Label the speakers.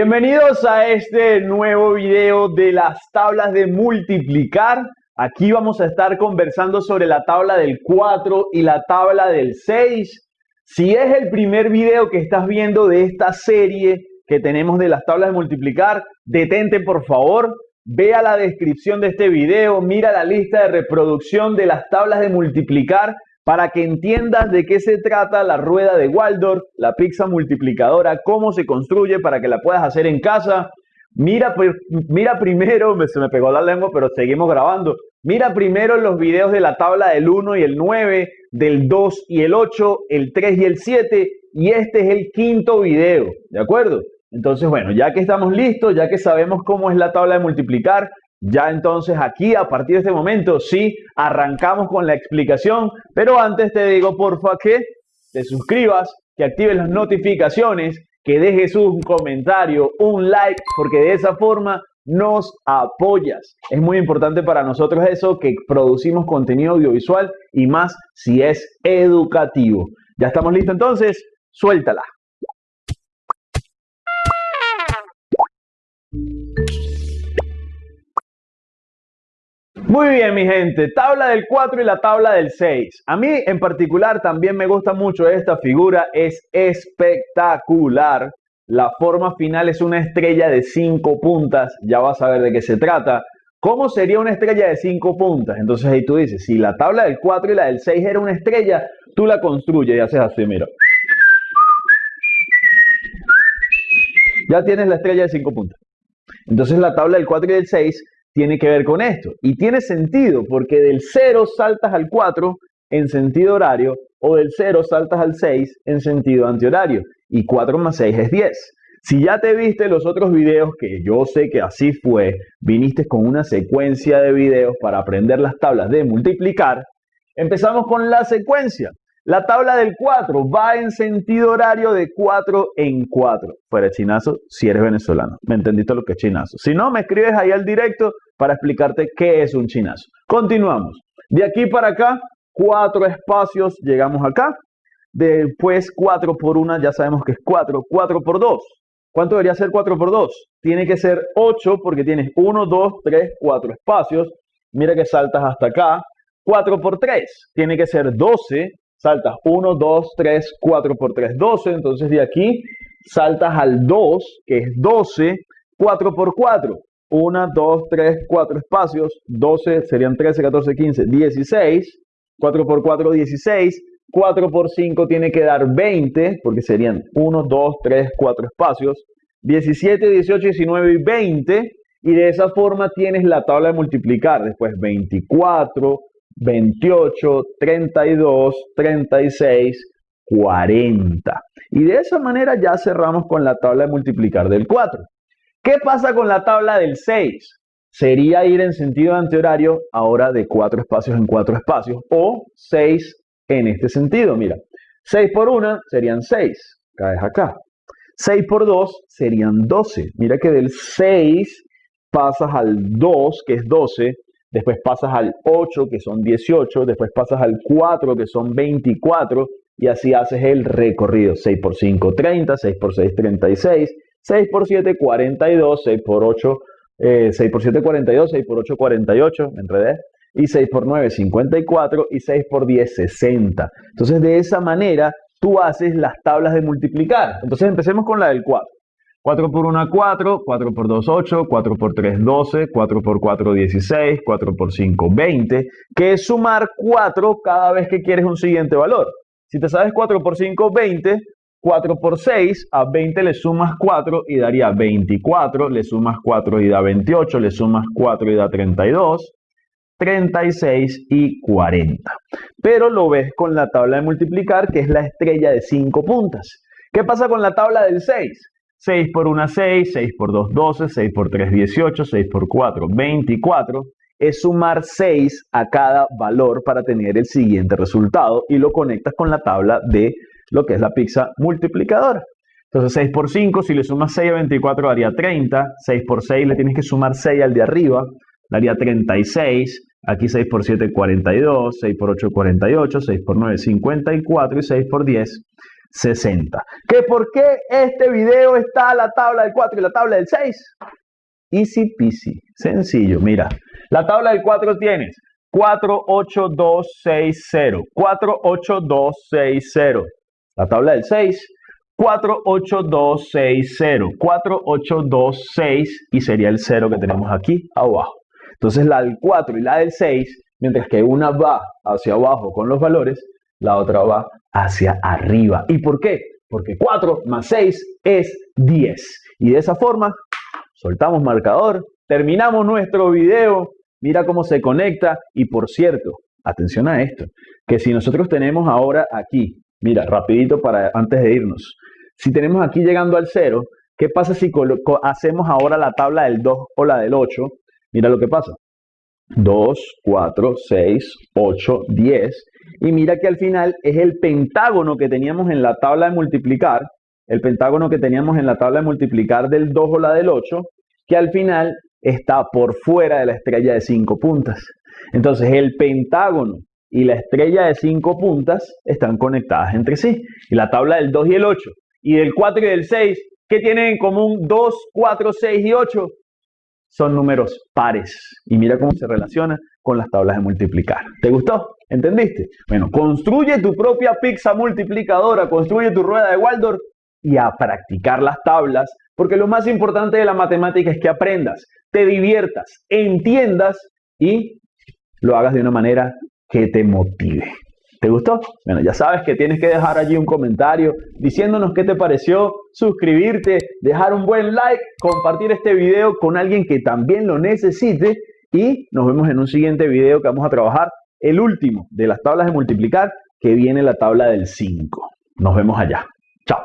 Speaker 1: Bienvenidos a este nuevo video de las tablas de multiplicar. Aquí vamos a estar conversando sobre la tabla del 4 y la tabla del 6. Si es el primer video que estás viendo de esta serie que tenemos de las tablas de multiplicar, detente por favor, vea la descripción de este video, mira la lista de reproducción de las tablas de multiplicar para que entiendas de qué se trata la rueda de Waldorf, la pizza multiplicadora, cómo se construye para que la puedas hacer en casa. Mira, mira primero, se me pegó la lengua, pero seguimos grabando. Mira primero los videos de la tabla del 1 y el 9, del 2 y el 8, el 3 y el 7, y este es el quinto video, ¿de acuerdo? Entonces, bueno, ya que estamos listos, ya que sabemos cómo es la tabla de multiplicar, ya entonces aquí, a partir de este momento, sí, arrancamos con la explicación, pero antes te digo, porfa, que te suscribas, que actives las notificaciones, que dejes un comentario, un like, porque de esa forma nos apoyas. Es muy importante para nosotros eso, que producimos contenido audiovisual y más si es educativo. ¿Ya estamos listos entonces? Suéltala. Muy bien, mi gente, tabla del 4 y la tabla del 6. A mí en particular también me gusta mucho esta figura, es espectacular. La forma final es una estrella de 5 puntas, ya vas a ver de qué se trata. ¿Cómo sería una estrella de 5 puntas? Entonces ahí tú dices, si la tabla del 4 y la del 6 era una estrella, tú la construyes y haces así, mira. Ya tienes la estrella de 5 puntas. Entonces la tabla del 4 y del 6 tiene que ver con esto. Y tiene sentido porque del 0 saltas al 4 en sentido horario o del 0 saltas al 6 en sentido antihorario. Y 4 más 6 es 10. Si ya te viste los otros videos, que yo sé que así fue, viniste con una secuencia de videos para aprender las tablas de multiplicar, empezamos con la secuencia. La tabla del 4 va en sentido horario de 4 en 4. Fuera chinazo, si eres venezolano. ¿Me entendiste lo que es chinazo? Si no, me escribes ahí al directo para explicarte qué es un chinazo. Continuamos. De aquí para acá, cuatro espacios, llegamos acá. Después 4 por 1, ya sabemos que es 4. 4 por 2. ¿Cuánto debería ser 4 por 2? Tiene que ser 8 porque tienes 1, 2, 3, 4 espacios. Mira que saltas hasta acá. 4 por 3 tiene que ser 12 saltas 1, 2, 3, 4 por 3, 12. Entonces de aquí saltas al 2, que es 12, 4 por 4. 1, 2, 3, 4 espacios. 12 serían 13, 14, 15, 16. 4 por 4, 16. 4 por 5 tiene que dar 20, porque serían 1, 2, 3, 4 espacios. 17, 18, 19 y 20. Y de esa forma tienes la tabla de multiplicar. Después 24, 28, 32, 36, 40. Y de esa manera ya cerramos con la tabla de multiplicar del 4. ¿Qué pasa con la tabla del 6? Sería ir en sentido antihorario ahora de 4 espacios en 4 espacios o 6 en este sentido. Mira, 6 por 1 serían 6, caes acá. 6 por 2 serían 12. Mira que del 6 pasas al 2, que es 12, después pasas al 8 que son 18, después pasas al 4 que son 24 y así haces el recorrido. 6 por 5, 30, 6 por 6, 36, 6 por 7, 42, 6 por 8, 6 por 7, 42, 6 por 8, 48, me enredé. Y 6 por 9, 54 y 6 por 10, 60. Entonces de esa manera tú haces las tablas de multiplicar. Entonces empecemos con la del 4. 4 por 1, 4, 4 por 2, 8, 4 por 3, 12, 4 por 4, 16, 4 por 5, 20, que es sumar 4 cada vez que quieres un siguiente valor. Si te sabes 4 por 5, 20, 4 por 6, a 20 le sumas 4 y daría 24, le sumas 4 y da 28, le sumas 4 y da 32, 36 y 40. Pero lo ves con la tabla de multiplicar, que es la estrella de 5 puntas. ¿Qué pasa con la tabla del 6? 6 por 1, 6, 6 por 2, 12, 6 por 3, 18, 6 por 4, 24. Es sumar 6 a cada valor para tener el siguiente resultado y lo conectas con la tabla de lo que es la pizza multiplicadora. Entonces 6 por 5, si le sumas 6 a 24 daría 30, 6 por 6 le tienes que sumar 6 al de arriba, daría 36, aquí 6 por 7 42, 6 por 8 48, 6 por 9 54 y 6 por 10 60. ¿Que por qué este video está la tabla del 4 y la tabla del 6? Easy peasy, sencillo. Mira, la tabla del 4 tienes 4, 8, 2, 6, 0. 4, 8, 2, 6, 0. La tabla del 6, 4, 8, 2, 6, 0. 4, 8, 2, 6 y sería el 0 que tenemos aquí abajo. Entonces la del 4 y la del 6, mientras que una va hacia abajo con los valores, la otra va hacia arriba. ¿Y por qué? Porque 4 más 6 es 10. Y de esa forma, soltamos marcador, terminamos nuestro video, mira cómo se conecta y por cierto, atención a esto, que si nosotros tenemos ahora aquí, mira, rapidito para antes de irnos, si tenemos aquí llegando al 0, ¿qué pasa si hacemos ahora la tabla del 2 o la del 8? Mira lo que pasa. 2, 4, 6, 8, 10. Y mira que al final es el pentágono que teníamos en la tabla de multiplicar, el pentágono que teníamos en la tabla de multiplicar del 2 o la del 8, que al final está por fuera de la estrella de 5 puntas. Entonces el pentágono y la estrella de 5 puntas están conectadas entre sí. Y la tabla del 2 y el 8 y del 4 y del 6, ¿qué tienen en común 2, 4, 6 y 8? son números pares. Y mira cómo se relaciona con las tablas de multiplicar. ¿Te gustó? ¿Entendiste? Bueno, construye tu propia pizza multiplicadora, construye tu rueda de Waldorf y a practicar las tablas, porque lo más importante de la matemática es que aprendas, te diviertas, entiendas y lo hagas de una manera que te motive. ¿Te gustó? Bueno, ya sabes que tienes que dejar allí un comentario diciéndonos qué te pareció, suscribirte, dejar un buen like, compartir este video con alguien que también lo necesite y nos vemos en un siguiente video que vamos a trabajar, el último de las tablas de multiplicar, que viene la tabla del 5. Nos vemos allá. Chao.